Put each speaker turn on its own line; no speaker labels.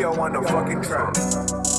Leo on the fucking track.